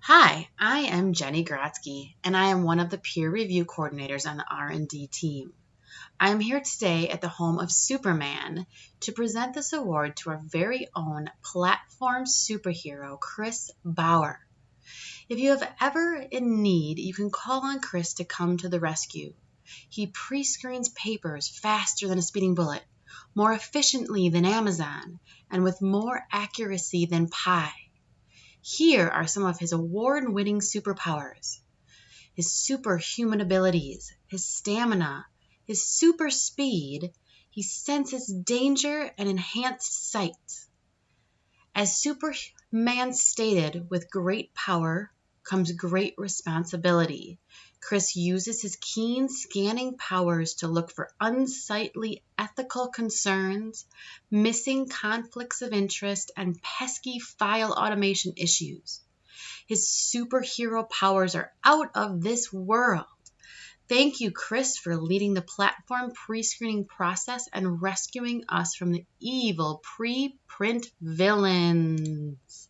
Hi, I am Jenny Grotzky, and I am one of the peer review coordinators on the R&D team. I am here today at the home of Superman to present this award to our very own platform superhero, Chris Bauer. If you have ever in need, you can call on Chris to come to the rescue. He pre-screens papers faster than a speeding bullet, more efficiently than Amazon, and with more accuracy than Pi. Here are some of his award winning superpowers his superhuman abilities, his stamina, his super speed, he senses danger and enhanced sight. As Superman stated, with great power comes great responsibility. Chris uses his keen scanning powers to look for unsightly ethical concerns, missing conflicts of interest, and pesky file automation issues. His superhero powers are out of this world. Thank you, Chris, for leading the platform pre screening process and rescuing us from the evil pre print villains.